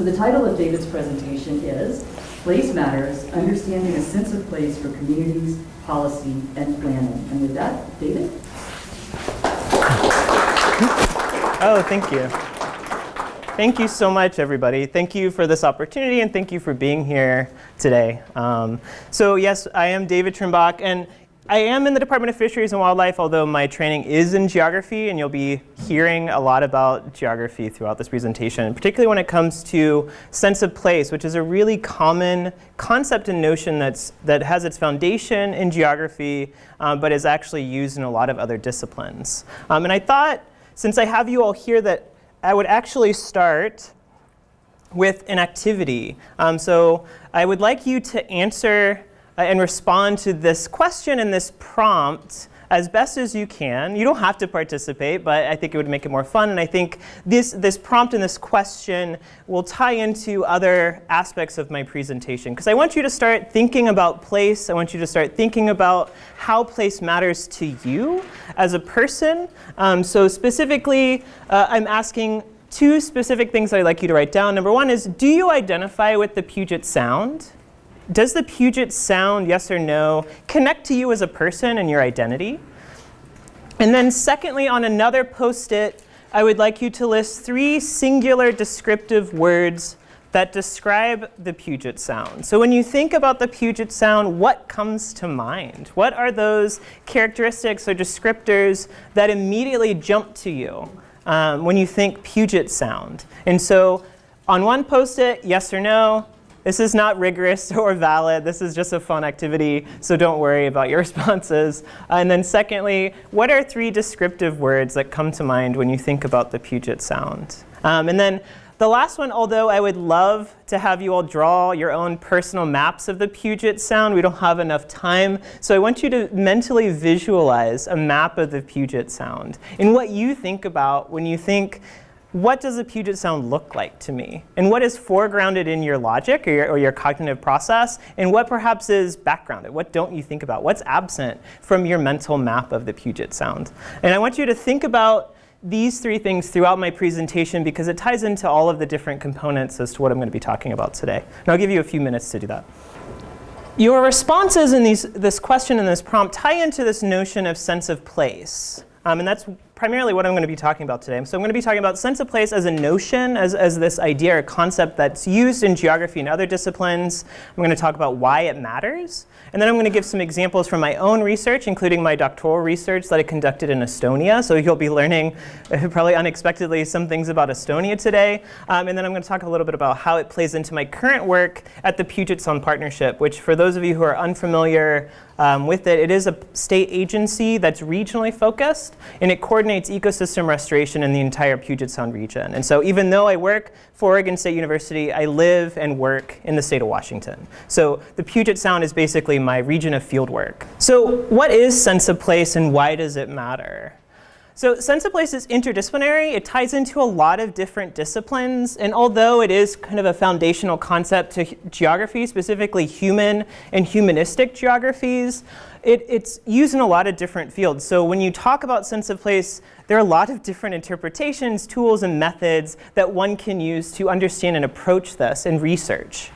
So the title of David's presentation is Place Matters, Understanding a Sense of Place for Communities, Policy, and Planning. And with that, David? Oh, thank you. Thank you so much, everybody. Thank you for this opportunity, and thank you for being here today. Um, so yes, I am David Trimbach, and I am in the Department of Fisheries and Wildlife, although my training is in geography, and you'll be hearing a lot about geography throughout this presentation, particularly when it comes to sense of place, which is a really common concept and notion that's, that has its foundation in geography, um, but is actually used in a lot of other disciplines. Um, and I thought, since I have you all here, that I would actually start with an activity. Um, so I would like you to answer uh, and respond to this question and this prompt as best as you can. You don't have to participate, but I think it would make it more fun. And I think this, this prompt and this question will tie into other aspects of my presentation. Because I want you to start thinking about place. I want you to start thinking about how place matters to you as a person. Um, so specifically, uh, I'm asking two specific things that I'd like you to write down. Number one is, do you identify with the Puget Sound? Does the Puget Sound, yes or no, connect to you as a person and your identity? And then secondly, on another post-it, I would like you to list three singular descriptive words that describe the Puget Sound. So when you think about the Puget Sound, what comes to mind? What are those characteristics or descriptors that immediately jump to you um, when you think Puget Sound? And so on one post-it, yes or no, this is not rigorous or valid. This is just a fun activity, so don't worry about your responses. Uh, and then secondly, what are three descriptive words that come to mind when you think about the Puget Sound? Um, and then the last one, although I would love to have you all draw your own personal maps of the Puget Sound, we don't have enough time. So I want you to mentally visualize a map of the Puget Sound and what you think about when you think what does the Puget Sound look like to me? And what is foregrounded in your logic or your, or your, cognitive process? And what perhaps is backgrounded? What don't you think about? What's absent from your mental map of the Puget Sound? And I want you to think about these three things throughout my presentation because it ties into all of the different components as to what I'm going to be talking about today. And I'll give you a few minutes to do that. Your responses in these, this question and this prompt tie into this notion of sense of place. Um, and that's primarily what I'm going to be talking about today. So I'm going to be talking about sense of place as a notion, as, as this idea or concept that's used in geography and other disciplines. I'm going to talk about why it matters. And then I'm going to give some examples from my own research, including my doctoral research that I conducted in Estonia. So you'll be learning, probably unexpectedly, some things about Estonia today. Um, and then I'm going to talk a little bit about how it plays into my current work at the Puget Sound Partnership, which for those of you who are unfamiliar um, with it, it is a state agency that's regionally focused, and it coordinates ecosystem restoration in the entire Puget Sound region. And so even though I work for Oregon State University, I live and work in the state of Washington. So the Puget Sound is basically my region of field work. So what is sense of place and why does it matter? So sense of place is interdisciplinary. It ties into a lot of different disciplines. And although it is kind of a foundational concept to geography, specifically human and humanistic geographies, it, it's used in a lot of different fields. So when you talk about sense of place, there are a lot of different interpretations, tools, and methods that one can use to understand and approach this in research.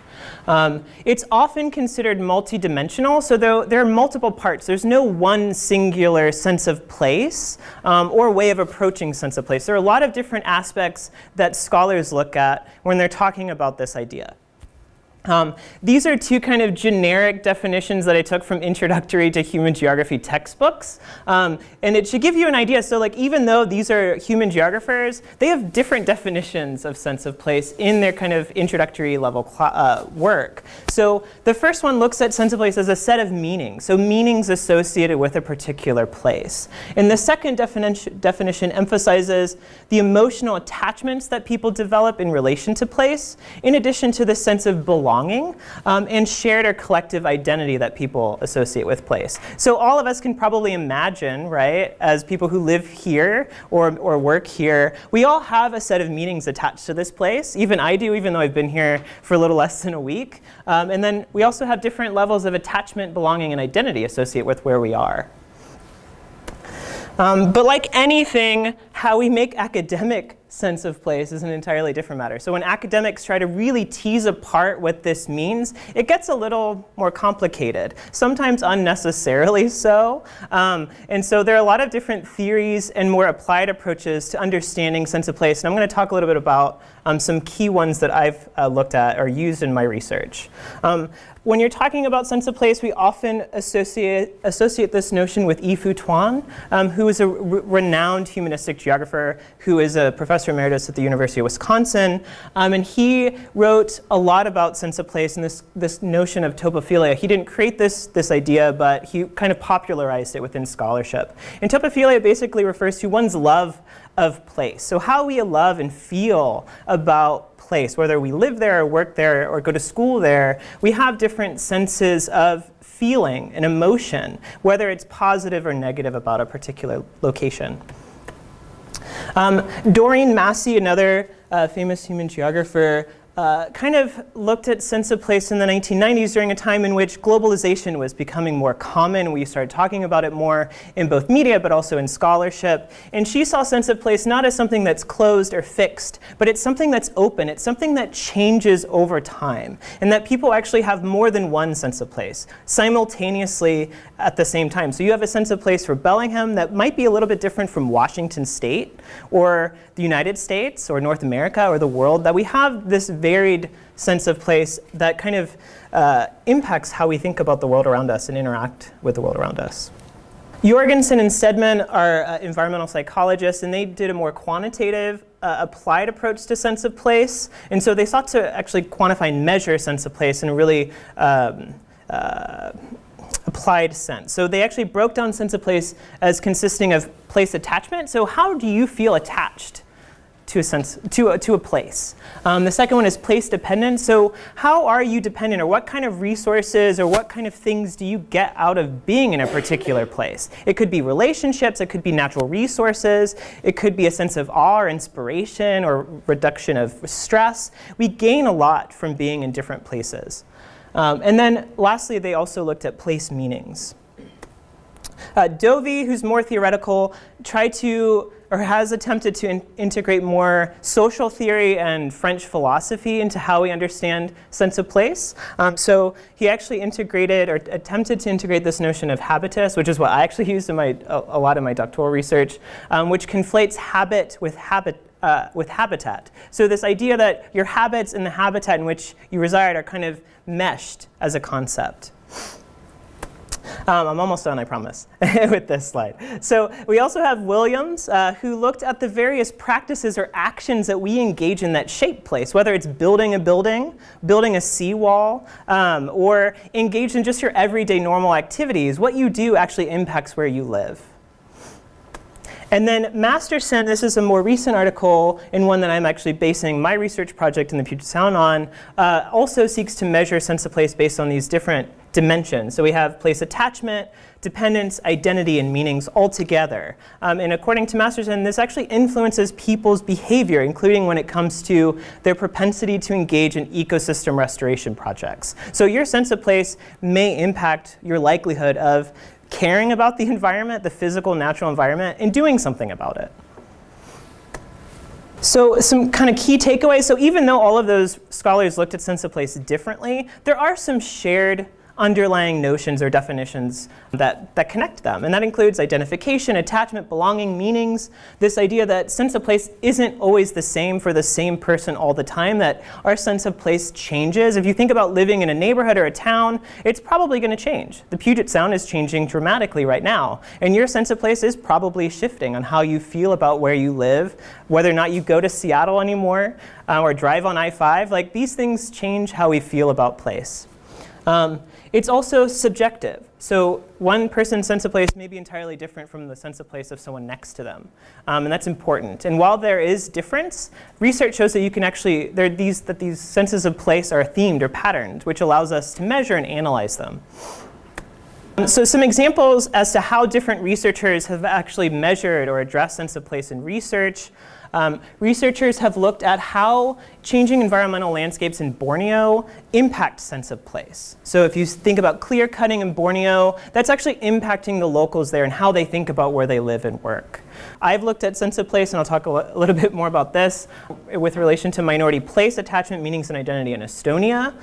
Um, it's often considered multidimensional, so there, there, are multiple parts. There's no one singular sense of place um, or way of approaching sense of place. There are a lot of different aspects that scholars look at when they're talking about this idea. Um, these are two kind of generic definitions that I took from introductory to human geography textbooks. Um, and it should give you an idea. So like even though these are human geographers, they have different definitions of sense of place in their kind of introductory level uh, work. So the first one looks at sense of place as a set of meanings. So meanings associated with a particular place. And the second definition, definition emphasizes the emotional attachments that people develop in relation to place, in addition to the sense of belonging belonging um, and shared or collective identity that people associate with place. So all of us can probably imagine, right, as people who live here or, or work here, we all have a set of meanings attached to this place. Even I do, even though I've been here for a little less than a week. Um, and then we also have different levels of attachment, belonging, and identity associated with where we are. Um, but like anything, how we make academic sense of place is an entirely different matter. So when academics try to really tease apart what this means, it gets a little more complicated, sometimes unnecessarily so. Um, and so there are a lot of different theories and more applied approaches to understanding sense of place. And I'm going to talk a little bit about um, some key ones that I've uh, looked at or used in my research. Um, when you're talking about sense of place, we often associate, associate this notion with Yi-Fu Tuan, um, who is a renowned humanistic geographer who is a professor emeritus at the University of Wisconsin. Um, and he wrote a lot about sense of place and this, this notion of topophilia. He didn't create this, this idea, but he kind of popularized it within scholarship. And topophilia basically refers to one's love of place. So how we love and feel about place, whether we live there or work there or go to school there, we have different senses of feeling and emotion, whether it's positive or negative about a particular location. Um, Doreen Massey, another uh, famous human geographer, uh, kind of looked at sense of place in the 1990s during a time in which globalization was becoming more common. We started talking about it more in both media but also in scholarship. And she saw sense of place not as something that's closed or fixed, but it's something that's open. It's something that changes over time and that people actually have more than one sense of place simultaneously at the same time. So you have a sense of place for Bellingham that might be a little bit different from Washington State or the United States or North America or the world, that we have this varied sense of place that kind of uh, impacts how we think about the world around us and interact with the world around us. Jorgensen and Stedman are uh, environmental psychologists, and they did a more quantitative, uh, applied approach to sense of place. And so they sought to actually quantify and measure sense of place in a really um, uh, applied sense. So they actually broke down sense of place as consisting of place attachment. So how do you feel attached to a, sense, to a, to a place. Um, the second one is place dependent. So how are you dependent or what kind of resources or what kind of things do you get out of being in a particular place? It could be relationships, it could be natural resources, it could be a sense of awe or inspiration or reduction of stress. We gain a lot from being in different places. Um, and then lastly, they also looked at place meanings. Uh, Dovey, who's more theoretical, tried to or has attempted to in integrate more social theory and French philosophy into how we understand sense of place. Um, so he actually integrated or attempted to integrate this notion of habitus, which is what I actually used in my, a, a lot of my doctoral research, um, which conflates habit with habit. Uh, with habitat. So this idea that your habits and the habitat in which you reside are kind of meshed as a concept. Um, I'm almost done, I promise, with this slide. So we also have Williams, uh, who looked at the various practices or actions that we engage in that shape place, whether it's building a building, building a seawall, um, or engaged in just your everyday normal activities. What you do actually impacts where you live. And then Masterson, this is a more recent article and one that I'm actually basing my research project in the Puget Sound on, uh, also seeks to measure sense of place based on these different dimensions. So we have place attachment, dependence, identity, and meanings all together. Um, and according to Masterson, this actually influences people's behavior, including when it comes to their propensity to engage in ecosystem restoration projects. So your sense of place may impact your likelihood of caring about the environment, the physical, natural environment, and doing something about it. So some kind of key takeaways. So even though all of those scholars looked at sense of place differently, there are some shared underlying notions or definitions that, that connect them. And that includes identification, attachment, belonging, meanings, this idea that sense of place isn't always the same for the same person all the time, that our sense of place changes. If you think about living in a neighborhood or a town, it's probably going to change. The Puget Sound is changing dramatically right now. And your sense of place is probably shifting on how you feel about where you live, whether or not you go to Seattle anymore uh, or drive on I-5. Like these things change how we feel about place. Um, it's also subjective. So one person's sense of place may be entirely different from the sense of place of someone next to them. Um, and that's important. And while there is difference, research shows that you can actually, there these, that these senses of place are themed or patterned, which allows us to measure and analyze them. So some examples as to how different researchers have actually measured or addressed sense of place in research. Um, researchers have looked at how changing environmental landscapes in Borneo impact sense of place. So if you think about clear cutting in Borneo, that's actually impacting the locals there and how they think about where they live and work. I've looked at sense of place, and I'll talk a, a little bit more about this, with relation to minority place attachment, meanings, and identity in Estonia.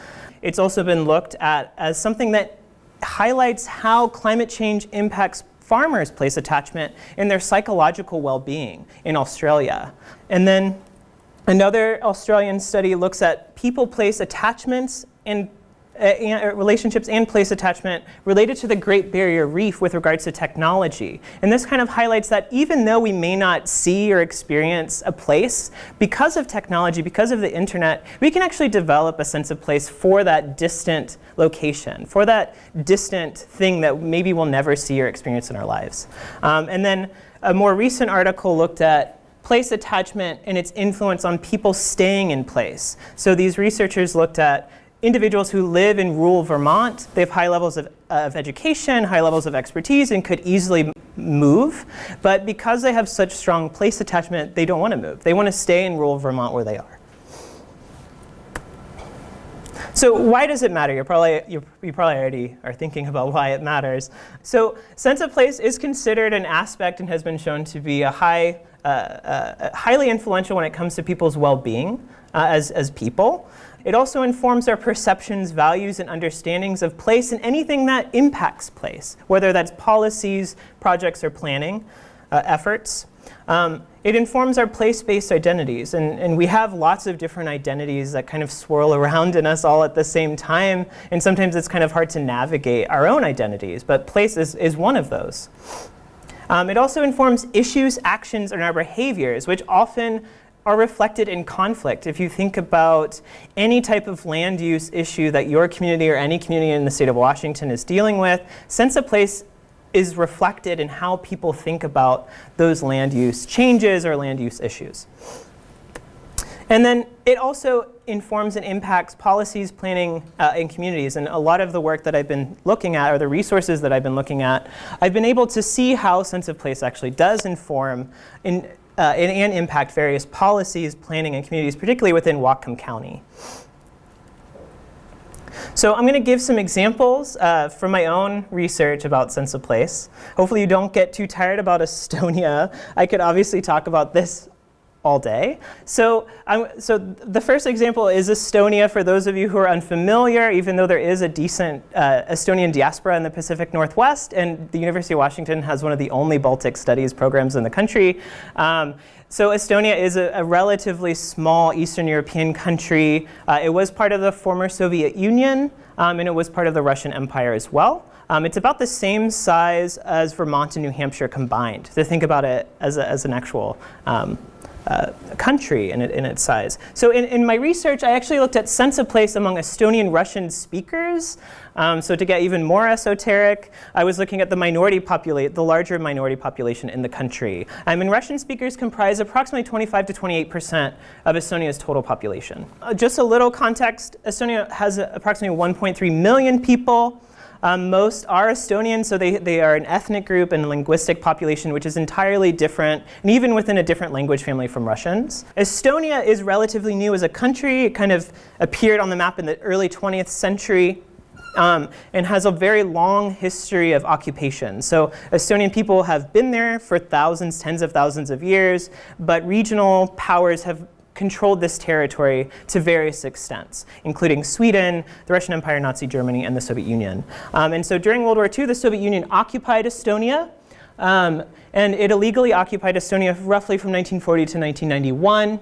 It's also been looked at as something that highlights how climate change impacts farmers place attachment in their psychological well-being in Australia. And then another Australian study looks at people place attachments and uh, relationships and place attachment related to the Great Barrier Reef with regards to technology. And this kind of highlights that even though we may not see or experience a place, because of technology, because of the internet, we can actually develop a sense of place for that distant location, for that distant thing that maybe we'll never see or experience in our lives. Um, and then a more recent article looked at place attachment and its influence on people staying in place. So these researchers looked at individuals who live in rural Vermont, they have high levels of, of, education, high levels of expertise, and could easily move. But because they have such strong place attachment, they don't want to move. They want to stay in rural Vermont where they are. So why does it matter? You're probably, you're, you probably already are thinking about why it matters. So sense of place is considered an aspect and has been shown to be a high, uh, uh, highly influential when it comes to people's well-being uh, as, as people. It also informs our perceptions, values, and understandings of place and anything that impacts place, whether that's policies, projects, or planning uh, efforts. Um, it informs our place-based identities, and, and we have lots of different identities that kind of swirl around in us all at the same time, and sometimes it's kind of hard to navigate our own identities, but place is, is one of those. Um, it also informs issues, actions, and our behaviors, which often are reflected in conflict. If you think about any type of land use issue that your community or any community in the state of Washington is dealing with, sense of place is reflected in how people think about those land use changes or land use issues. And then it also informs and impacts policies, planning, uh, in communities. And a lot of the work that I've been looking at, or the resources that I've been looking at, I've been able to see how sense of place actually does inform in, uh, and, and impact various policies, planning, and communities, particularly within Whatcom County. So I'm going to give some examples uh, from my own research about sense of place. Hopefully you don't get too tired about Estonia. I could obviously talk about this all day. So, um, so the first example is Estonia. For those of you who are unfamiliar, even though there is a decent uh, Estonian diaspora in the Pacific Northwest, and the University of Washington has one of the only Baltic studies programs in the country. Um, so Estonia is a, a, relatively small Eastern European country. Uh, it was part of the former Soviet Union, um, and it was part of the Russian Empire as well. Um, it's about the same size as Vermont and New Hampshire combined, to think about it as, a, as an actual um, uh, country in, it, in, its size. So in, in, my research, I actually looked at sense of place among Estonian Russian speakers. Um, so to get even more esoteric, I was looking at the minority populate, the larger minority population in the country. I mean, Russian speakers comprise approximately 25 to 28% of Estonia's total population. Uh, just a little context, Estonia has approximately 1.3 million people. Um, most are Estonian, so they, they are an ethnic group and linguistic population which is entirely different, and even within a different language family from Russians. Estonia is relatively new as a country. It kind of appeared on the map in the early 20th century. Um, and has a very long history of occupation. So Estonian people have been there for thousands, tens of thousands of years, but regional powers have controlled this territory to various extents, including Sweden, the Russian Empire, Nazi Germany, and the Soviet Union. Um, and so during World War II, the Soviet Union occupied Estonia, um, and it illegally occupied Estonia roughly from 1940 to 1991.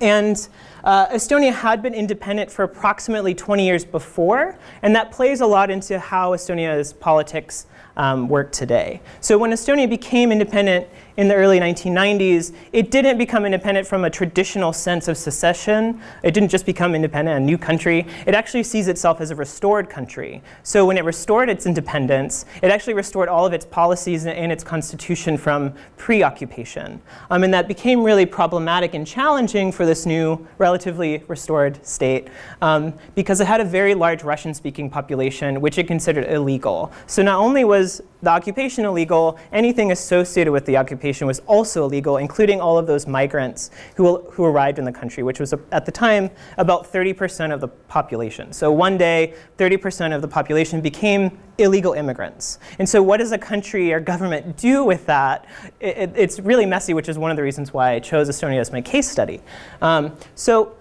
And uh, Estonia had been independent for approximately 20 years before, and that plays a lot into how Estonia's politics um, work today. So when Estonia became independent in the early 1990s, it didn't become independent from a traditional sense of secession. It didn't just become independent, a new country. It actually sees itself as a restored country. So when it restored its independence, it actually restored all of its policies and its constitution from pre-occupation. Um, and that became really problematic and challenging for this new, relatively restored state um, because it had a very large Russian-speaking population, which it considered illegal. So not only was the occupation illegal, anything associated with the occupation was also illegal, including all of those migrants who, who arrived in the country, which was at the time about 30% of the population. So one day, 30% of the population became illegal immigrants. And so what does a country or government do with that? It, it, it's really messy, which is one of the reasons why I chose Estonia as my case study. Um, so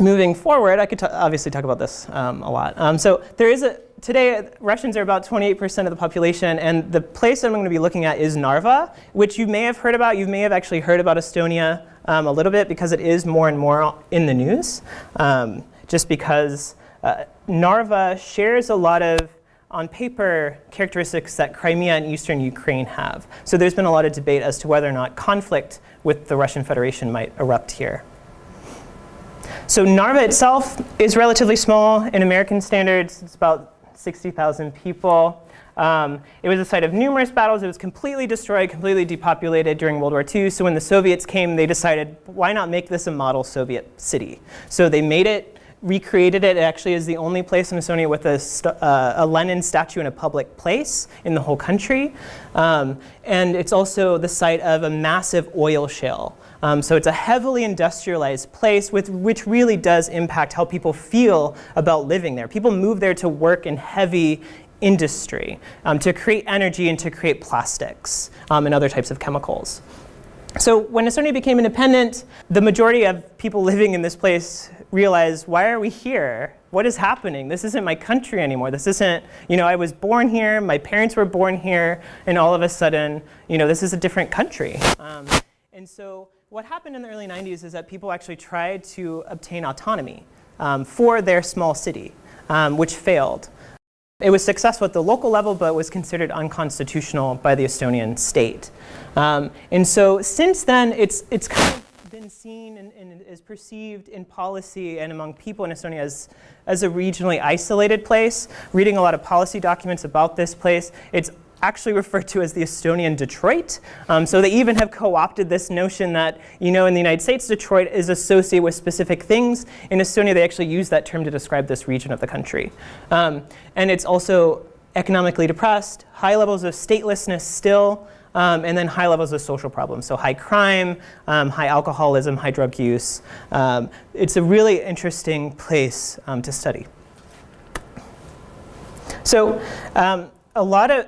moving forward, I could obviously talk about this um, a lot. Um, so there is a, today, Russians are about 28% of the population, and the place I'm going to be looking at is Narva, which you may have heard about. You may have actually heard about Estonia um, a little bit because it is more and more in the news, um, just because uh, Narva shares a lot of on paper, characteristics that Crimea and eastern Ukraine have. So there's been a lot of debate as to whether or not conflict with the Russian Federation might erupt here. So Narva itself is relatively small in American standards. It's about 60,000 people. Um, it was a site of numerous battles. It was completely destroyed, completely depopulated during World War II. So when the Soviets came, they decided, why not make this a model Soviet city? So they made it, recreated it. It actually is the only place in Estonia with a, uh, a Lenin statue in a public place in the whole country. Um, and it's also the site of a massive oil shale. Um, so it's a heavily industrialized place with, which really does impact how people feel about living there. People move there to work in heavy industry, um, to create energy and to create plastics um, and other types of chemicals. So when Estonia became independent, the majority of people living in this place realized, why are we here? What is happening? This isn't my country anymore. This isn't, you know, I was born here, my parents were born here, and all of a sudden, you know, this is a different country. Um, and so what happened in the early 90s is that people actually tried to obtain autonomy um, for their small city, um, which failed. It was successful at the local level, but was considered unconstitutional by the Estonian state. Um, and so since then, it's, it's kind of been seen and, and, is perceived in policy and among people in Estonia as, as a regionally isolated place. Reading a lot of policy documents about this place, it's actually referred to as the Estonian Detroit. Um, so they even have co-opted this notion that, you know, in the United States, Detroit is associated with specific things. In Estonia, they actually use that term to describe this region of the country. Um, and it's also economically depressed, high levels of statelessness still, um, and then high levels of social problems. So high crime, um, high alcoholism, high drug use. Um, it's a really interesting place um, to study. So a lot of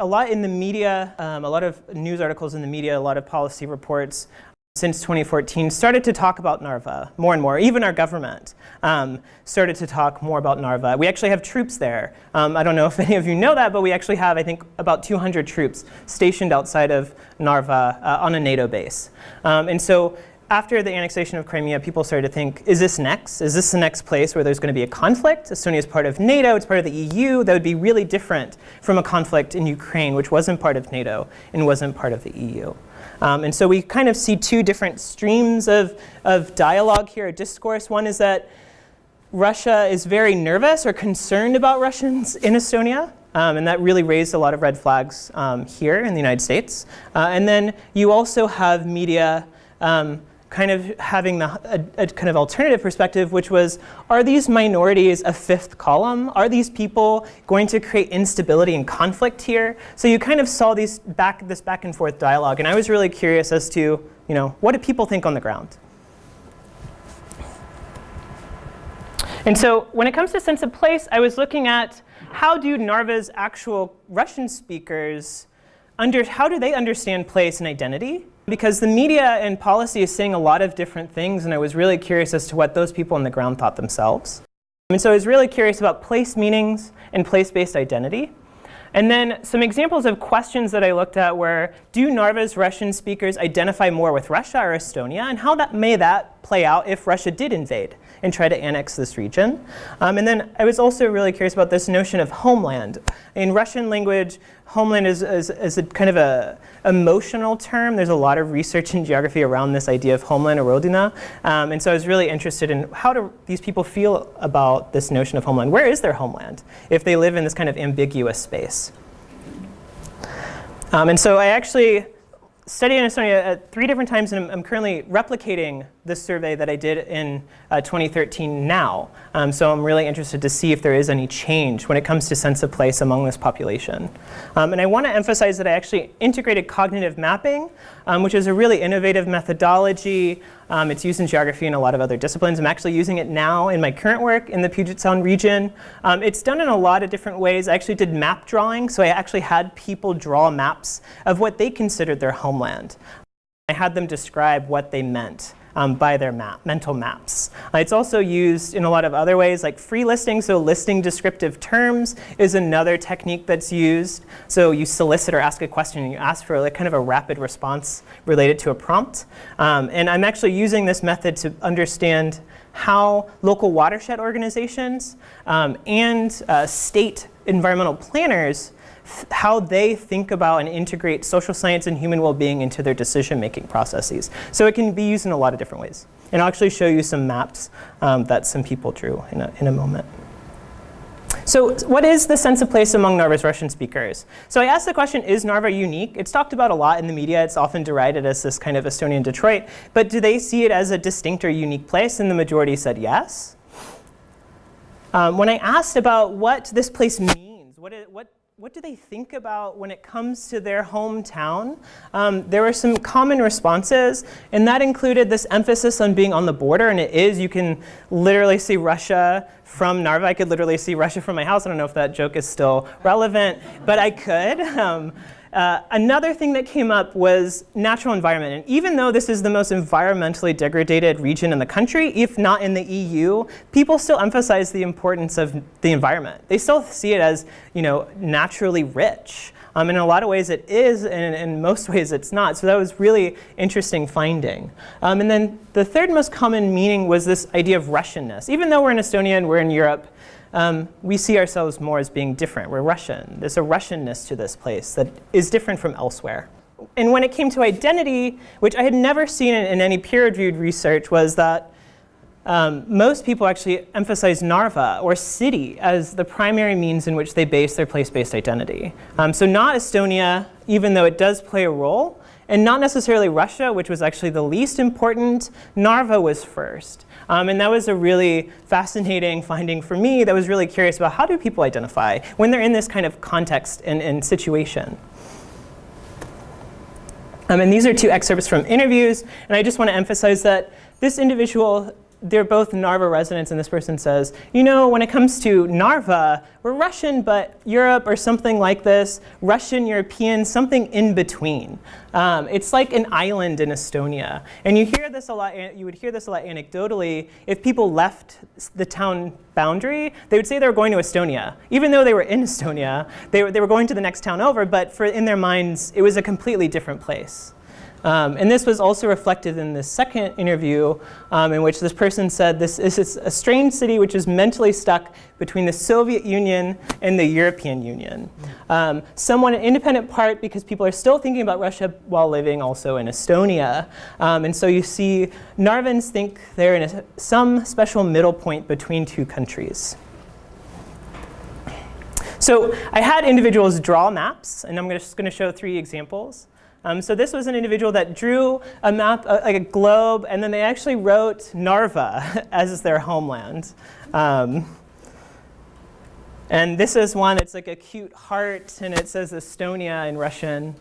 a lot in the media, um, a lot of news articles in the media, a lot of policy reports since 2014 started to talk about Narva more and more. Even our government um, started to talk more about Narva. We actually have troops there. Um, I don't know if any of you know that, but we actually have, I think, about 200 troops stationed outside of Narva uh, on a NATO base. Um, and so after the annexation of Crimea, people started to think, is this next? Is this the next place where there's going to be a conflict? Estonia is part of NATO, it's part of the EU. That would be really different from a conflict in Ukraine, which wasn't part of NATO and wasn't part of the EU. Um, and so we kind of see two different streams of, of dialogue here, a discourse. One is that Russia is very nervous or concerned about Russians in Estonia. Um, and that really raised a lot of red flags um, here in the United States. Uh, and then you also have media um, kind of having the, a, a, kind of alternative perspective, which was, are these minorities a fifth column? Are these people going to create instability and conflict here? So you kind of saw these back, this back and forth dialogue, and I was really curious as to, you know, what do people think on the ground? And so when it comes to sense of place, I was looking at how do Narva's actual Russian speakers, under, how do they understand place and identity? Because the media and policy is saying a lot of different things, and I was really curious as to what those people on the ground thought themselves. And so I was really curious about place meanings and place-based identity. And then some examples of questions that I looked at were, do Narva's Russian speakers identify more with Russia or Estonia? And how that may that that play out if Russia did invade and try to annex this region? Um, and then I was also really curious about this notion of homeland. In Russian language, homeland is, is, is a kind of a emotional term. There's a lot of research in geography around this idea of homeland or. Um, and so I was really interested in how do these people feel about this notion of homeland? Where is their homeland if they live in this kind of ambiguous space? Um, and so I actually studied in Estonia at three different times, and I'm, I'm currently replicating this survey that I did in uh, 2013 now. Um, so I'm really interested to see if there is any change when it comes to sense of place among this population. Um, and I want to emphasize that I actually integrated cognitive mapping, um, which is a really innovative methodology. Um, it's used in geography and a lot of other disciplines. I'm actually using it now in my current work in the Puget Sound region. Um, it's done in a lot of different ways. I actually did map drawing, so I actually had people draw maps of what they considered their homeland. I had them describe what they meant um, by their map, mental maps. Uh, it's also used in a lot of other ways like free listing, so listing descriptive terms is another technique that's used. So you solicit or ask a question and you ask for like kind of a rapid response related to a prompt. Um, and I'm actually using this method to understand how local watershed organizations um, and uh, state environmental planners how they think about and integrate social science and human well-being into their decision-making processes. So it can be used in a lot of different ways. And I'll actually show you some maps um, that some people drew in a, in a moment. So what is the sense of place among Narva's Russian speakers? So I asked the question, is Narva unique? It's talked about a lot in the media. It's often derided as this kind of Estonian Detroit. But do they see it as a distinct or unique place? And the majority said yes. Um, when I asked about what this place means, what, it, what what do they think about when it comes to their hometown? Um, there were some common responses, and that included this emphasis on being on the border, and it is. You can literally see Russia from Narva. I could literally see Russia from my house. I don't know if that joke is still relevant, but I could. Um, uh, another thing that came up was natural environment. And even though this is the most environmentally degraded region in the country, if not in the EU, people still emphasize the importance of the environment. They still see it as you know, naturally rich. Um, in a lot of ways it is, and in most ways it's not. So that was really interesting finding. Um, and then the third most common meaning was this idea of Russianness. Even though we're in Estonia and we're in Europe, um, we see ourselves more as being different. We're Russian. There's a Russianness to this place that is different from elsewhere. And when it came to identity, which I had never seen in, in any peer-reviewed research, was that um, most people actually emphasize Narva or city as the primary means in which they base their place-based identity. Um, so not Estonia, even though it does play a role, and not necessarily Russia, which was actually the least important. Narva was first. Um, and that was a really fascinating finding for me that was really curious about how do people identify when they're in this kind of context and, and situation. Um, and these are two excerpts from interviews. And I just want to emphasize that this individual they're both Narva residents, and this person says, you know, when it comes to Narva, we're Russian, but Europe or something like this, Russian, European, something in between. Um, it's like an island in Estonia. And you hear this a lot, you would hear this a lot anecdotally. If people left the town boundary, they would say they were going to Estonia. Even though they were in Estonia, they were, they were going to the next town over, but for, in their minds, it was a completely different place. Um, and this was also reflected in the second interview um, in which this person said this, this is a strange city which is mentally stuck between the Soviet Union and the European Union. Um, somewhat an independent part because people are still thinking about Russia while living also in Estonia. Um, and so you see Narvans think they're in a, some special middle point between two countries. So I had individuals draw maps, and I'm just going to show three examples. Um, so this was an individual that drew a map, uh, like a globe, and then they actually wrote Narva as their homeland. Um, and this is one, it's like a cute heart, and it says Estonia in Russian.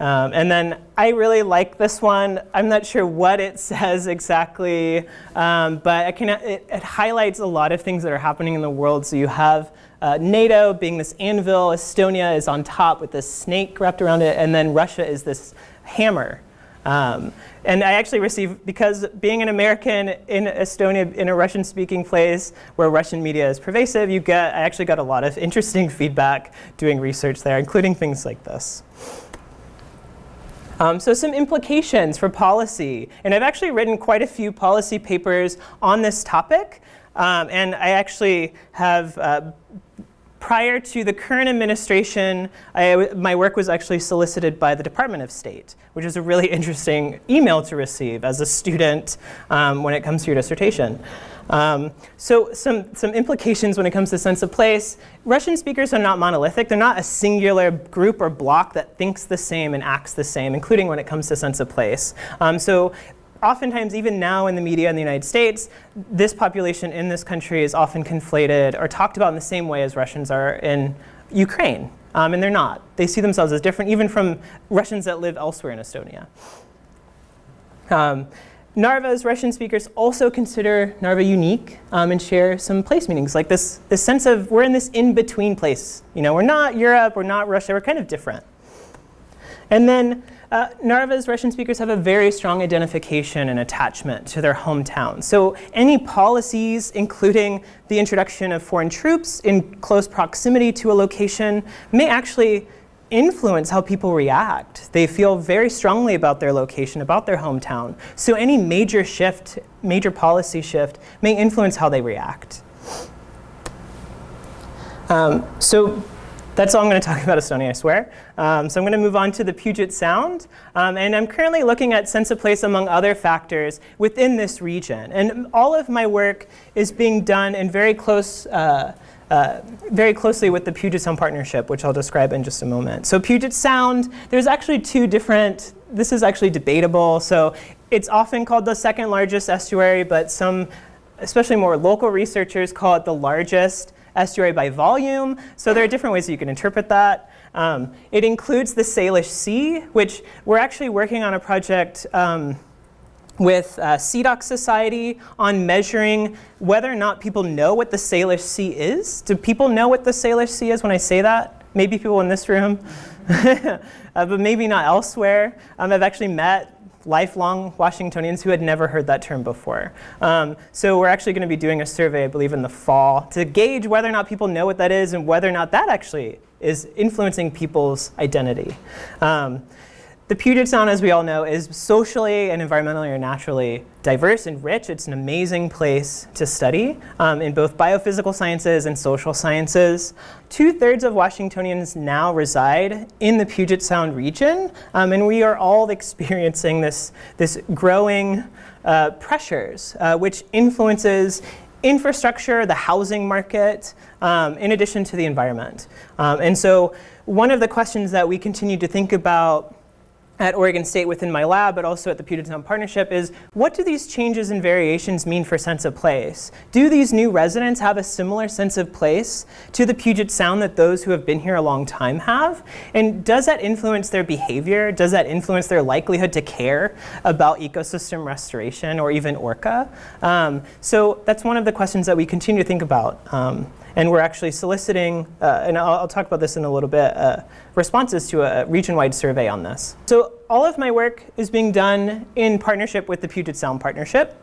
Um, and then I really like this one. I'm not sure what it says exactly, um, but can, it, it, highlights a lot of things that are happening in the world. So you have uh, NATO being this anvil, Estonia is on top with this snake wrapped around it, and then Russia is this hammer. Um, and I actually received, because being an American in Estonia, in a Russian-speaking place where Russian media is pervasive, you get, I actually got a lot of interesting feedback doing research there, including things like this. Um, so some implications for policy. And I've actually written quite a few policy papers on this topic. Um, and I actually have, uh, prior to the current administration, I, my work was actually solicited by the Department of State, which is a really interesting email to receive as a student um, when it comes to your dissertation. Um, so some, some implications when it comes to sense of place. Russian speakers are not monolithic. They're not a singular group or block that thinks the same and acts the same, including when it comes to sense of place. Um, so oftentimes, even now in the media in the United States, this population in this country is often conflated or talked about in the same way as Russians are in Ukraine. Um, and they're not. They see themselves as different, even from Russians that live elsewhere in Estonia. Um, Narva's Russian speakers also consider Narva unique um, and share some place meanings, like this, this sense of we're in this in-between place. You know, we're not Europe, we're not Russia, we're kind of different. And then uh, Narva's Russian speakers have a very strong identification and attachment to their hometown. So any policies, including the introduction of foreign troops in close proximity to a location, may actually influence how people react. They feel very strongly about their location, about their hometown. So any major shift, major policy shift, may influence how they react. Um, so that's all I'm going to talk about Estonia, I swear. Um, so I'm going to move on to the Puget Sound. Um, and I'm currently looking at sense of place among other factors within this region. And all of my work is being done in very close uh, uh, very closely with the Puget Sound Partnership, which I'll describe in just a moment. So Puget Sound, there's actually two different, this is actually debatable. So it's often called the second largest estuary, but some, especially more local researchers, call it the largest estuary by volume. So there are different ways you can interpret that. Um, it includes the Salish Sea, which we're actually working on a project um, with uh, SeaDoc Society on measuring whether or not people know what the Salish Sea is. Do people know what the Salish Sea is when I say that? Maybe people in this room, uh, but maybe not elsewhere. Um, I've actually met lifelong Washingtonians who had never heard that term before. Um, so we're actually going to be doing a survey, I believe, in the fall to gauge whether or not people know what that is and whether or not that actually is influencing people's identity. Um, the Puget Sound, as we all know, is socially and environmentally or naturally diverse and rich. It's an amazing place to study um, in both biophysical sciences and social sciences. Two-thirds of Washingtonians now reside in the Puget Sound region, um, and we are all experiencing this, this growing uh, pressures, uh, which influences infrastructure, the housing market, um, in addition to the environment. Um, and so one of the questions that we continue to think about at Oregon State within my lab, but also at the Puget Sound Partnership, is what do these changes and variations mean for sense of place? Do these new residents have a similar sense of place to the Puget Sound that those who have been here a long time have? And does that influence their behavior? Does that influence their likelihood to care about ecosystem restoration or even orca? Um, so that's one of the questions that we continue to think about. Um, and we're actually soliciting, uh, and I'll, I'll, talk about this in a little bit, uh, responses to a region-wide survey on this. So all of my work is being done in partnership with the Puget Sound Partnership.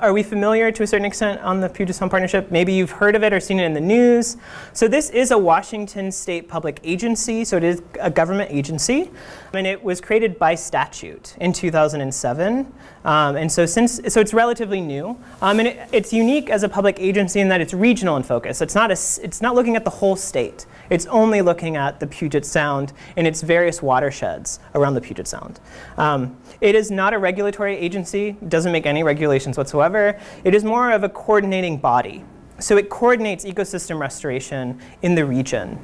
Are we familiar to a certain extent on the Puget Sound Partnership? Maybe you've heard of it or seen it in the news. So this is a Washington state public agency, so it is a government agency. And it was created by statute in 2007. Um, and so since, so it's relatively new. Um, and it, it's unique as a public agency in that it's regional in focus. It's not, a, it's not looking at the whole state. It's only looking at the Puget Sound and its various watersheds around the Puget Sound. Um, it is not a regulatory agency, it doesn't make any regulations whatsoever. It is more of a coordinating body. So it coordinates ecosystem restoration in the region.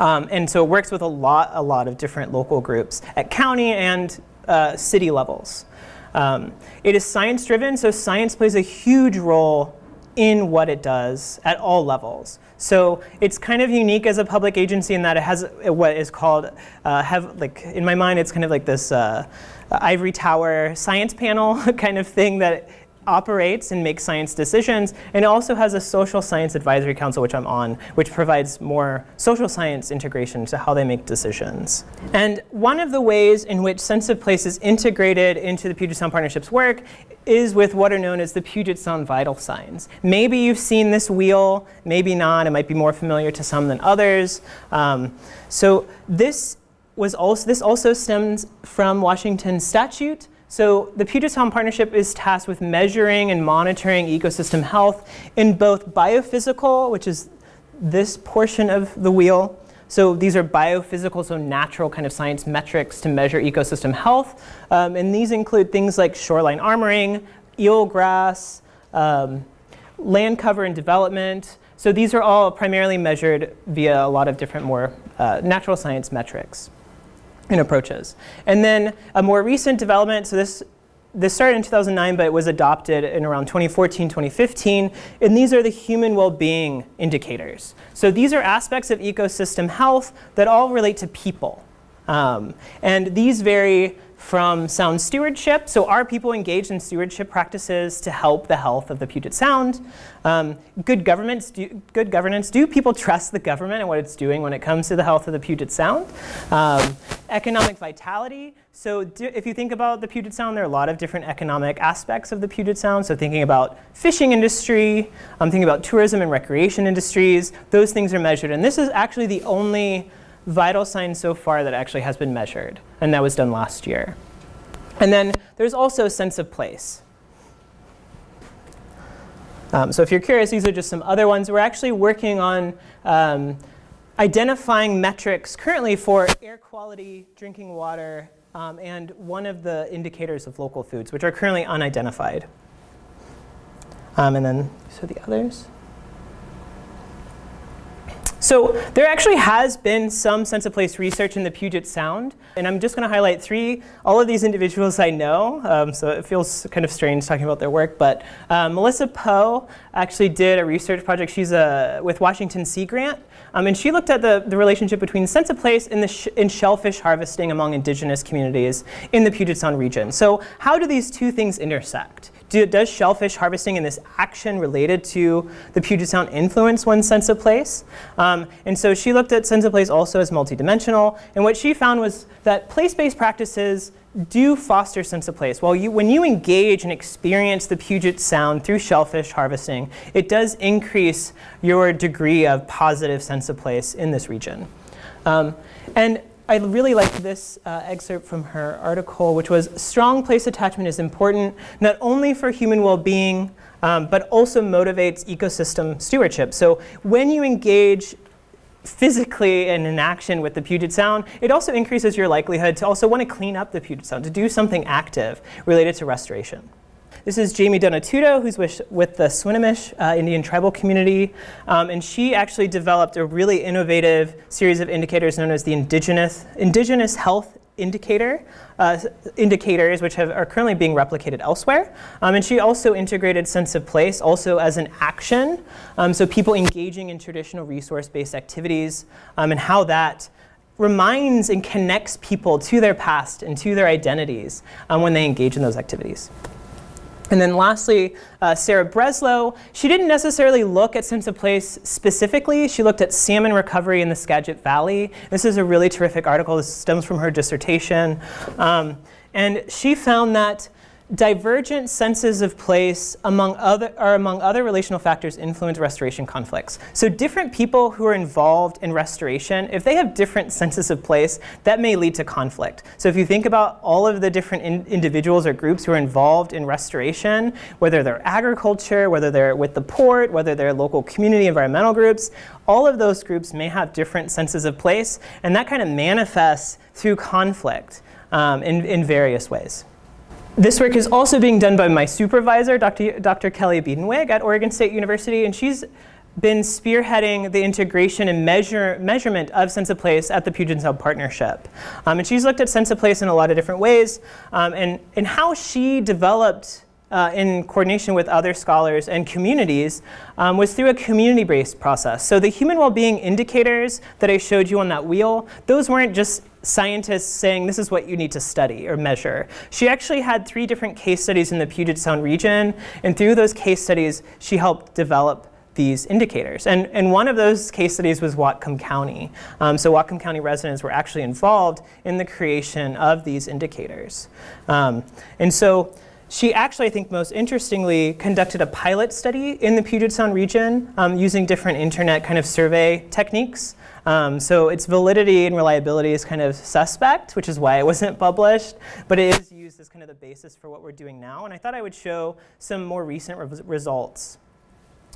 Um, and so it works with a lot, a lot of different local groups at county and uh, city levels. Um, it is science driven, so science plays a huge role in what it does at all levels. So it's kind of unique as a public agency in that it has what is called, uh, have like in my mind, it's kind of like this uh, ivory tower science panel kind of thing that operates and makes science decisions. And it also has a social science advisory council, which I'm on, which provides more social science integration to how they make decisions. And one of the ways in which sense of place is integrated into the Puget Sound Partnership's work is with what are known as the Puget Sound vital signs. Maybe you've seen this wheel, maybe not. It might be more familiar to some than others. Um, so this was also, this also stems from Washington statute. So the Puget Sound Partnership is tasked with measuring and monitoring ecosystem health in both biophysical, which is this portion of the wheel. So these are biophysical, so natural kind of science metrics to measure ecosystem health. Um, and these include things like shoreline armoring, eelgrass, um, land cover and development. So these are all primarily measured via a lot of different more uh, natural science metrics and approaches. And then a more recent development, so this, this started in 2009, but it was adopted in around 2014, 2015, and these are the human well-being indicators. So these are aspects of ecosystem health that all relate to people. Um, and these vary from sound stewardship. So are people engaged in stewardship practices to help the health of the Puget Sound? Um, good, governments do, good governance, do people trust the government and what it's doing when it comes to the health of the Puget Sound? Um, economic vitality. So do, if you think about the Puget Sound, there are a lot of different economic aspects of the Puget Sound. So thinking about fishing industry, I'm um, thinking about tourism and recreation industries, those things are measured. And this is actually the only vital sign so far that actually has been measured, and that was done last year. And then there's also a sense of place. Um, so if you're curious, these are just some other ones. We're actually working on um, identifying metrics currently for air quality, drinking water, um, and one of the indicators of local foods, which are currently unidentified. Um, and then, so the others. So there actually has been some sense of place research in the Puget Sound. And I'm just going to highlight three. All of these individuals I know, um, so it feels kind of strange talking about their work. But uh, Melissa Poe actually did a research project. She's uh, with Washington Sea Grant. Um, and she looked at the, the relationship between sense of place in, the sh in shellfish harvesting among indigenous communities in the Puget Sound region. So how do these two things intersect? Do, does shellfish harvesting and this action related to the Puget Sound influence one's sense of place? Um, and so she looked at sense of place also as multidimensional. And what she found was that place-based practices do foster sense of place. Well, you, when you engage and experience the Puget Sound through shellfish harvesting, it does increase your degree of positive sense of place in this region. Um, and I really liked this uh, excerpt from her article, which was strong place attachment is important not only for human well-being, um, but also motivates ecosystem stewardship. So when you engage physically and in action with the Puget Sound, it also increases your likelihood to also want to clean up the Puget Sound, to do something active related to restoration. This is Jamie Donatuto, who's with, with the Swinomish uh, Indian tribal community. Um, and she actually developed a really innovative series of indicators known as the Indigenous, Indigenous Health Indicator, uh, indicators, which have, are currently being replicated elsewhere. Um, and she also integrated sense of place also as an action. Um, so people engaging in traditional resource-based activities um, and how that reminds and connects people to their past and to their identities um, when they engage in those activities. And then lastly, uh, Sarah Breslow, she didn't necessarily look at sense of place specifically. She looked at salmon recovery in the Skagit Valley. This is a really terrific article. This stems from her dissertation. Um, and she found that divergent senses of place among other, are among other relational factors influence restoration conflicts. So different people who are involved in restoration, if they have different senses of place, that may lead to conflict. So if you think about all of the different in individuals or groups who are involved in restoration, whether they're agriculture, whether they're with the port, whether they're local community environmental groups, all of those groups may have different senses of place, and that kind of manifests through conflict um, in, in various ways. This work is also being done by my supervisor, Dr. Dr. Kelly Biedenweg at Oregon State University, and she's been spearheading the integration and measure, measurement of sense of place at the Puget Sound Partnership. Um, and she's looked at sense of place in a lot of different ways, um, and, and how she developed uh, in coordination with other scholars and communities um, was through a community-based process. So the human well-being indicators that I showed you on that wheel, those weren't just scientists saying this is what you need to study or measure. She actually had three different case studies in the Puget Sound region, and through those case studies, she helped develop these indicators. And, and one of those case studies was Whatcom County. Um, so Whatcom County residents were actually involved in the creation of these indicators. Um, and so she actually, I think most interestingly, conducted a pilot study in the Puget Sound region um, using different internet kind of survey techniques. Um, so its validity and reliability is kind of suspect, which is why it wasn't published. But it is used as kind of the basis for what we're doing now. And I thought I would show some more recent re results.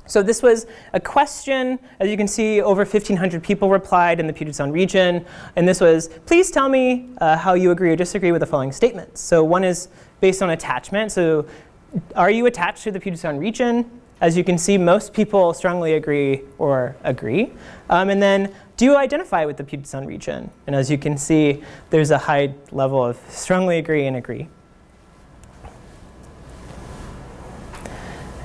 So this was a question. As you can see, over 1,500 people replied in the Puget Sound region. And this was, please tell me uh, how you agree or disagree with the following statements. So one is based on attachment. So are you attached to the Puget Sound region? As you can see, most people strongly agree or agree. Um, and then, do you identify with the Puget Sound region? And as you can see, there's a high level of strongly agree and agree.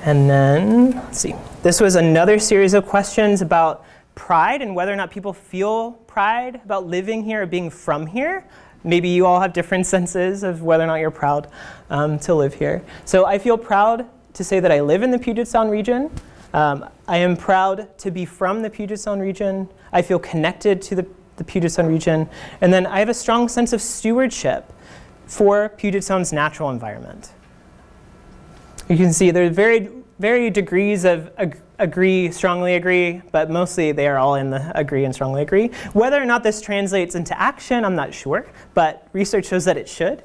And then, let's see. This was another series of questions about pride and whether or not people feel pride about living here or being from here. Maybe you all have different senses of whether or not you're proud um, to live here. So I feel proud to say that I live in the Puget Sound region. Um, I am proud to be from the Puget Sound region. I feel connected to the, the Puget Sound region. And then I have a strong sense of stewardship for Puget Sound's natural environment. You can see there are very, very degrees of ag agree, strongly agree, but mostly they are all in the agree and strongly agree. Whether or not this translates into action, I'm not sure, but research shows that it should.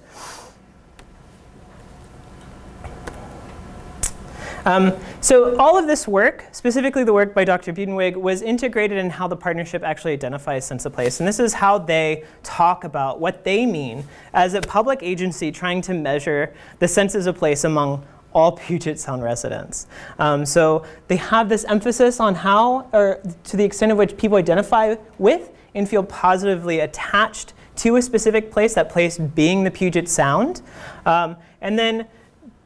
Um, so all of this work, specifically the work by Dr. Biedenweg, was integrated in how the partnership actually identifies sense of place. And this is how they talk about what they mean as a public agency trying to measure the senses of place among all Puget Sound residents. Um, so they have this emphasis on how, or to the extent of which people identify with and feel positively attached to a specific place, that place being the Puget Sound. Um, and then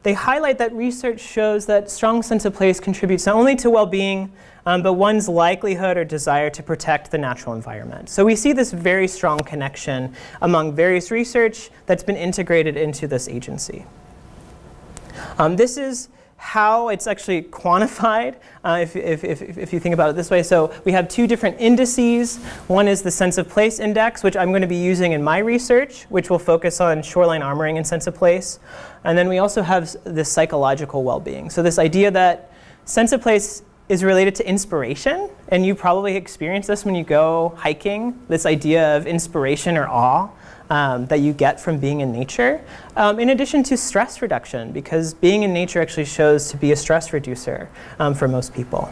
they highlight that research shows that strong sense of place contributes not only to well-being, um, but one's likelihood or desire to protect the natural environment. So we see this very strong connection among various research that's been integrated into this agency. Um, this is how it's actually quantified, uh, if, if, if, if, you think about it this way. So we have two different indices. One is the sense of place index, which I'm going to be using in my research, which will focus on shoreline armoring and sense of place. And then we also have this psychological well-being. So this idea that sense of place is related to inspiration. And you probably experience this when you go hiking, this idea of inspiration or awe um, that you get from being in nature, um, in addition to stress reduction, because being in nature actually shows to be a stress reducer um, for most people.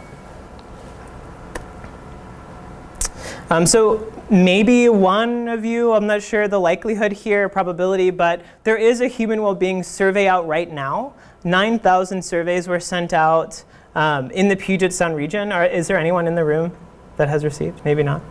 Um, so maybe one of you, I'm not sure the likelihood here, probability, but there is a human well-being survey out right now. 9,000 surveys were sent out um, in the Puget Sound region. Or is there anyone in the room that has received? Maybe not.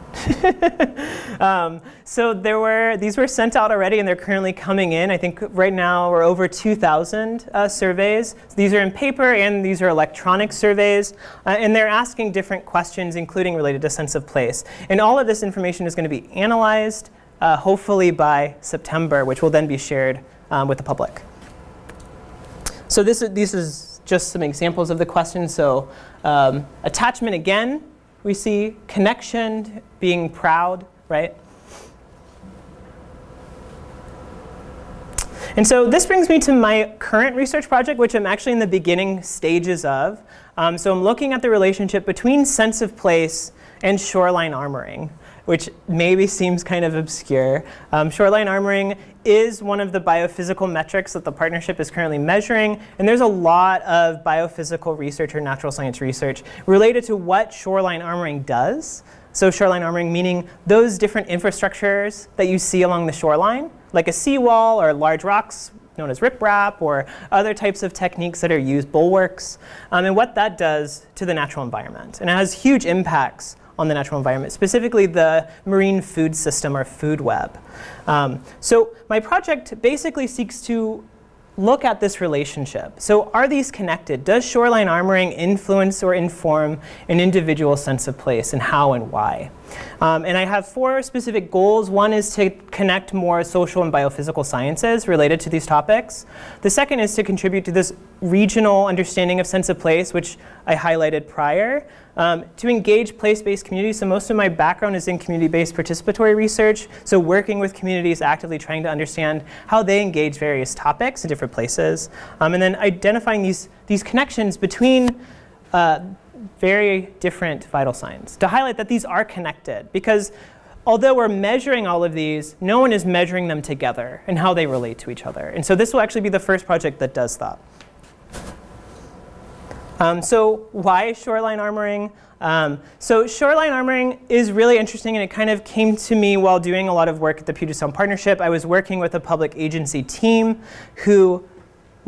um, so there were, these were sent out already and they're currently coming in. I think right now we're over 2,000 uh, surveys. So these are in paper and these are electronic surveys. Uh, and they're asking different questions, including related to sense of place. And all of this information is going to be analyzed, uh, hopefully by September, which will then be shared um, with the public. So this, is this is just some examples of the questions. So um, attachment again, we see connection, being proud, right? And so this brings me to my current research project, which I'm actually in the beginning stages of. Um, so I'm looking at the relationship between sense of place and shoreline armoring which maybe seems kind of obscure. Um, shoreline armoring is one of the biophysical metrics that the partnership is currently measuring. And there's a lot of biophysical research or natural science research related to what shoreline armoring does. So shoreline armoring meaning those different infrastructures that you see along the shoreline, like a seawall or large rocks known as riprap or other types of techniques that are used, bulwarks, um, and what that does to the natural environment. And it has huge impacts on the natural environment, specifically the marine food system or food web. Um, so my project basically seeks to look at this relationship. So are these connected? Does shoreline armoring influence or inform an individual sense of place and how and why? Um, and I have four specific goals. One is to connect more social and biophysical sciences related to these topics. The second is to contribute to this regional understanding of sense of place, which I highlighted prior. Um, to engage place-based communities, so most of my background is in community-based participatory research, so working with communities actively trying to understand how they engage various topics in different places, um, and then identifying these, these connections between uh, very different vital signs to highlight that these are connected because although we're measuring all of these, no one is measuring them together and how they relate to each other. And so this will actually be the first project that does that. Um, so why shoreline armoring? Um, so shoreline armoring is really interesting and it kind of came to me while doing a lot of work at the Puget Sound Partnership. I was working with a public agency team who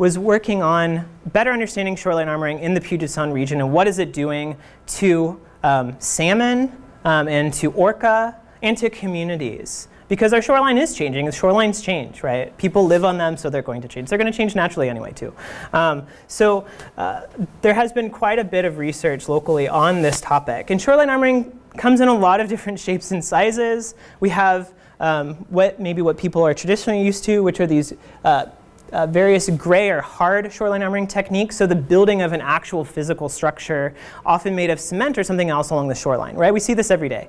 was working on better understanding shoreline armoring in the Puget Sound region and what is it doing to um, salmon um, and to orca and to communities. Because our shoreline is changing. The shorelines change, right? People live on them, so they're going to change. They're going to change naturally anyway, too. Um, so uh, there has been quite a bit of research locally on this topic. And shoreline armoring comes in a lot of different shapes and sizes. We have um, what maybe what people are traditionally used to, which are these uh, uh, various gray or hard shoreline armoring techniques. So the building of an actual physical structure, often made of cement or something else along the shoreline, right? We see this every day.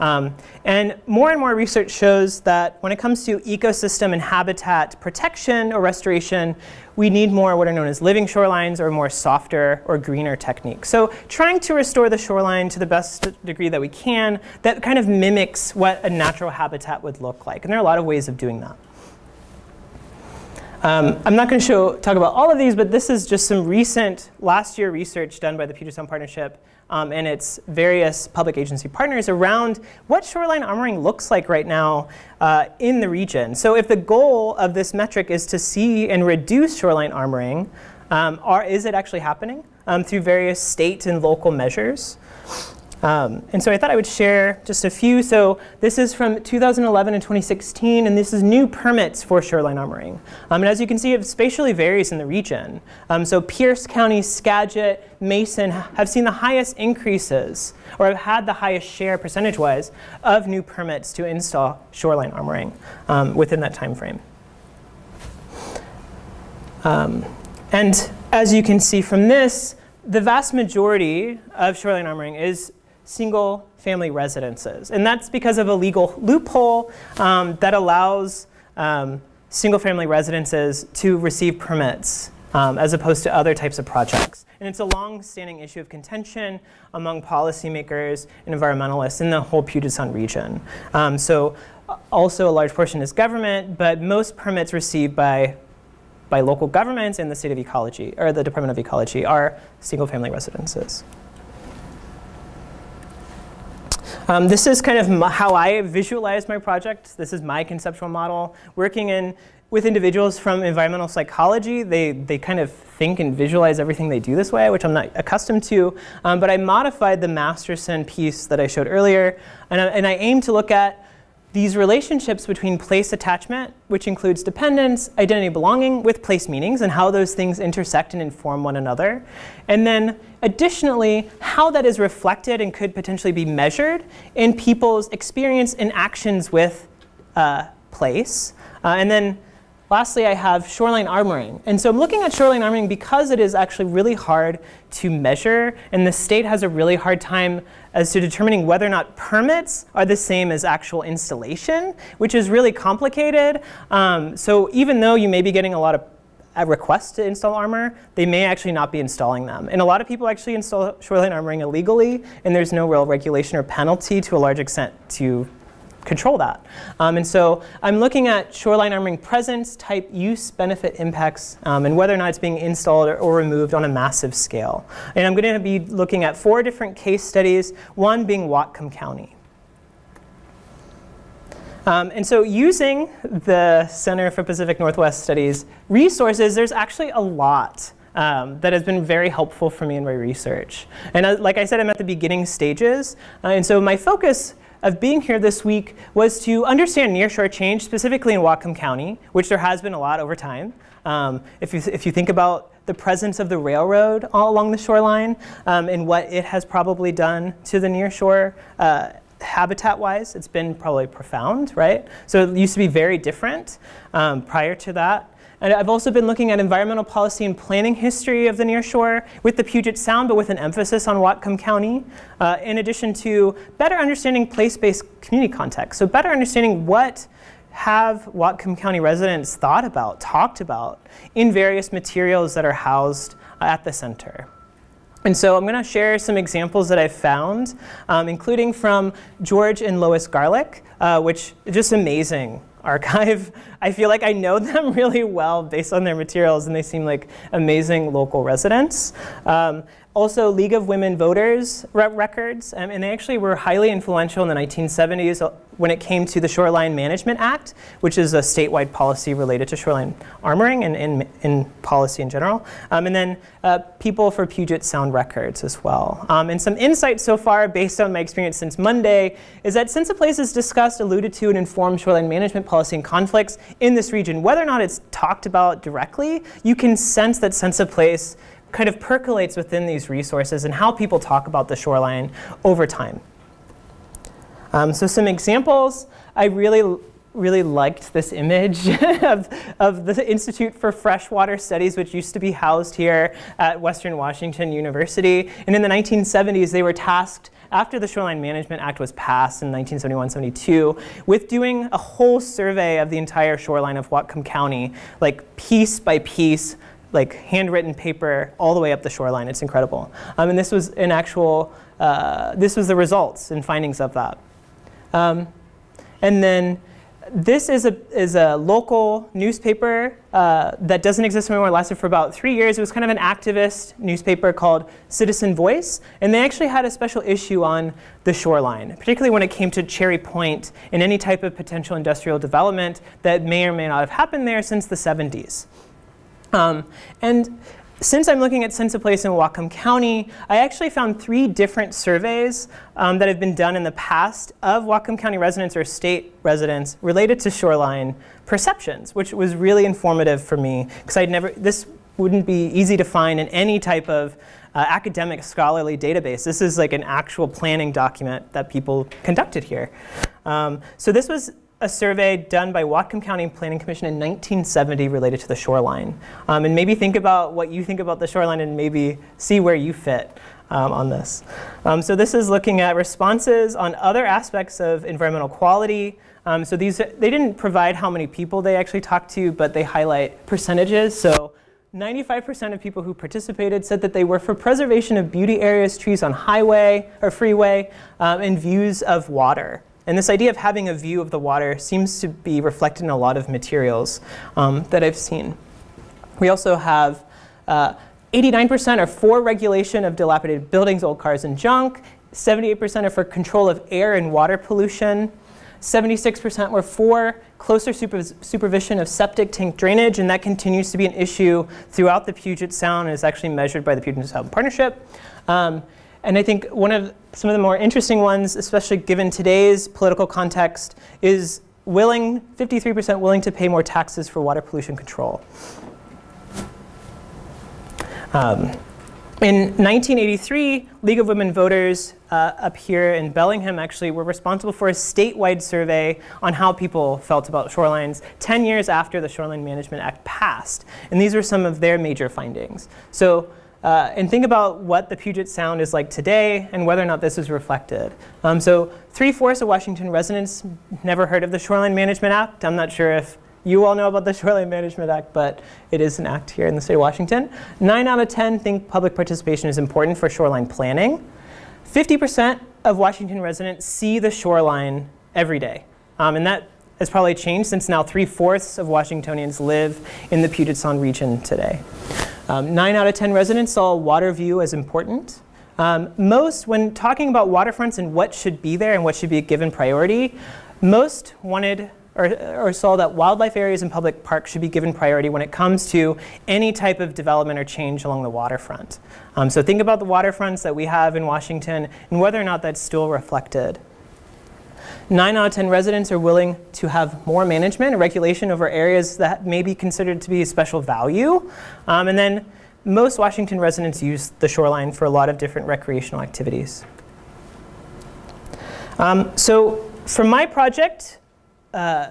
Um, and more and more research shows that when it comes to ecosystem and habitat protection or restoration, we need more what are known as living shorelines or more softer or greener techniques. So trying to restore the shoreline to the best degree that we can that kind of mimics what a natural habitat would look like. And there are a lot of ways of doing that. Um, I'm not going to talk about all of these, but this is just some recent last year research done by the Puget Sound Partnership um, and its various public agency partners around what shoreline armoring looks like right now uh, in the region. So if the goal of this metric is to see and reduce shoreline armoring, um, are, is it actually happening um, through various state and local measures? Um, and so I thought I would share just a few. So this is from 2011 and 2016, and this is new permits for shoreline armoring. Um, and as you can see, it spatially varies in the region. Um, so Pierce County, Skagit, Mason have seen the highest increases, or have had the highest share percentage-wise of new permits to install shoreline armoring um, within that time frame. Um, and as you can see from this, the vast majority of shoreline armoring is single family residences. And that's because of a legal loophole um, that allows um, single family residences to receive permits um, as opposed to other types of projects. And it's a long-standing issue of contention among policymakers and environmentalists in the whole Puget Sound region. Um, so uh, also a large portion is government, but most permits received by by local governments and the state of ecology, or the Department of Ecology, are single family residences. Um, this is kind of how I visualize my project. This is my conceptual model. Working in with individuals from environmental psychology, they, they kind of think and visualize everything they do this way, which I'm not accustomed to. Um, but I modified the Masterson piece that I showed earlier, and I, and I aim to look at these relationships between place attachment, which includes dependence, identity belonging with place meanings and how those things intersect and inform one another. And then additionally, how that is reflected and could potentially be measured in people's experience and actions with uh, place. Uh, and then Lastly, I have shoreline armoring. And so I'm looking at shoreline armoring because it is actually really hard to measure, and the state has a really hard time as to determining whether or not permits are the same as actual installation, which is really complicated. Um, so even though you may be getting a lot of uh, requests to install armor, they may actually not be installing them. And a lot of people actually install shoreline armoring illegally, and there's no real regulation or penalty to a large extent to control that. Um, and so I'm looking at shoreline armoring presence, type, use, benefit, impacts, um, and whether or not it's being installed or, or, removed on a massive scale. And I'm going to be looking at four different case studies, one being Whatcom County. Um, and so using the Center for Pacific Northwest Studies resources, there's actually a lot um, that has been very helpful for me in my research. And uh, like I said, I'm at the beginning stages. Uh, and so my focus of being here this week was to understand nearshore change, specifically in Whatcom County, which there has been a lot over time. Um, if, you, if you think about the presence of the railroad all along the shoreline um, and what it has probably done to the nearshore uh, habitat-wise, it's been probably profound, right? So it used to be very different um, prior to that. And I've also been looking at environmental policy and planning history of the nearshore with the Puget Sound, but with an emphasis on Whatcom County, uh, in addition to better understanding place-based community context. So better understanding what have Whatcom County residents thought about, talked about in various materials that are housed uh, at the center. And so I'm going to share some examples that I've found, um, including from George and Lois Garlick, uh, which is just amazing archive. I feel like I know them really well based on their materials, and they seem like amazing local residents. Um, also, League of Women Voters re records, um, and they actually were highly influential in the 1970s uh, when it came to the Shoreline Management Act, which is a statewide policy related to shoreline armoring and in, policy in general. Um, and then uh, People for Puget Sound records as well. Um, and some insights so far based on my experience since Monday is that Sense of Place is discussed, alluded to, and informed shoreline management policy and conflicts in this region. Whether or not it's talked about directly, you can sense that Sense of Place kind of percolates within these resources and how people talk about the shoreline over time. Um, so some examples, I really really liked this image of, of the Institute for Freshwater Studies, which used to be housed here at Western Washington University. And in the 1970s, they were tasked after the Shoreline Management Act was passed in 1971-72 with doing a whole survey of the entire shoreline of Whatcom County, like piece by piece, like handwritten paper all the way up the shoreline. It's incredible. Um, and this was an actual, uh, this was the results and findings of that. Um, and then this is a, is a local newspaper uh, that doesn't exist anymore. It lasted for about three years. It was kind of an activist newspaper called Citizen Voice. And they actually had a special issue on the shoreline, particularly when it came to Cherry Point and any type of potential industrial development that may or may not have happened there since the 70s. Um, and since I'm looking at sense of place in Whatcom County, I actually found three different surveys um, that have been done in the past of Whatcom County residents or state residents related to shoreline perceptions, which was really informative for me because I'd never, this wouldn't be easy to find in any type of uh, academic scholarly database. This is like an actual planning document that people conducted here. Um, so this was a survey done by Whatcom County Planning Commission in 1970 related to the shoreline. Um, and maybe think about what you think about the shoreline and maybe see where you fit um, on this. Um, so this is looking at responses on other aspects of environmental quality. Um, so these, they didn't provide how many people they actually talked to, but they highlight percentages. So 95% of people who participated said that they were for preservation of beauty areas, trees on highway or freeway, um, and views of water. And this idea of having a view of the water seems to be reflected in a lot of materials um, that I've seen. We also have 89% uh, are for regulation of dilapidated buildings, old cars, and junk. 78% are for control of air and water pollution. 76% were for closer supervision of septic tank drainage, and that continues to be an issue throughout the Puget Sound and is actually measured by the Puget Sound Partnership. Um, and I think one of some of the more interesting ones, especially given today's political context, is willing, 53% willing to pay more taxes for water pollution control. Um, in 1983, League of Women Voters uh, up here in Bellingham actually were responsible for a statewide survey on how people felt about shorelines 10 years after the Shoreline Management Act passed. And these were some of their major findings. So uh, and think about what the Puget Sound is like today and whether or not this is reflected. Um, so three-fourths of Washington residents never heard of the Shoreline Management Act. I'm not sure if you all know about the Shoreline Management Act, but it is an act here in the state of Washington. Nine out of 10 think public participation is important for shoreline planning. 50% of Washington residents see the shoreline every day. Um, and that has probably changed since now three-fourths of Washingtonians live in the Puget Sound region today. Um, nine out of 10 residents saw water view as important. Um, most, when talking about waterfronts and what should be there and what should be given priority, most wanted or, or, saw that wildlife areas and public parks should be given priority when it comes to any type of development or change along the waterfront. Um, so think about the waterfronts that we have in Washington and whether or not that's still reflected. 9 out of 10 residents are willing to have more management and regulation over areas that may be considered to be special value. Um, and then most Washington residents use the shoreline for a lot of different recreational activities. Um, so for my project, uh,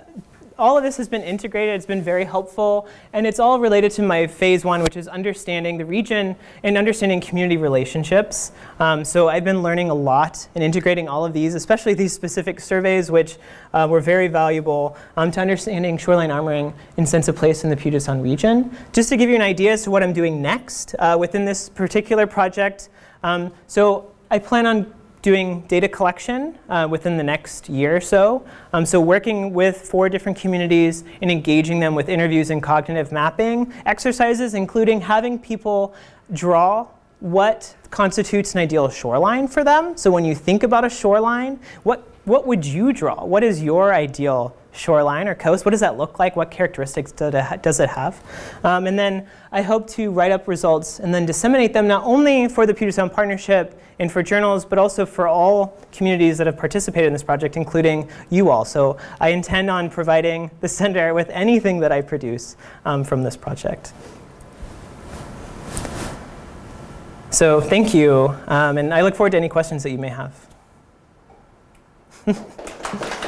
all of this has been integrated, it's been very helpful, and it's all related to my phase one, which is understanding the region and understanding community relationships. Um, so I've been learning a lot and integrating all of these, especially these specific surveys, which uh, were very valuable um, to understanding shoreline armoring and sense of place in the Puget Sound region. Just to give you an idea as to what I'm doing next uh, within this particular project, um, so I plan on doing data collection uh, within the next year or so. Um, so working with four different communities and engaging them with interviews and cognitive mapping exercises, including having people draw what constitutes an ideal shoreline for them. So when you think about a shoreline, what, what would you draw? What is your ideal shoreline or coast? What does that look like? What characteristics does it have? Um, and then I hope to write up results and then disseminate them not only for the Puget Sound Partnership and for journals, but also for all communities that have participated in this project, including you all. So I intend on providing the center with anything that I produce um, from this project. So thank you, um, and I look forward to any questions that you may have.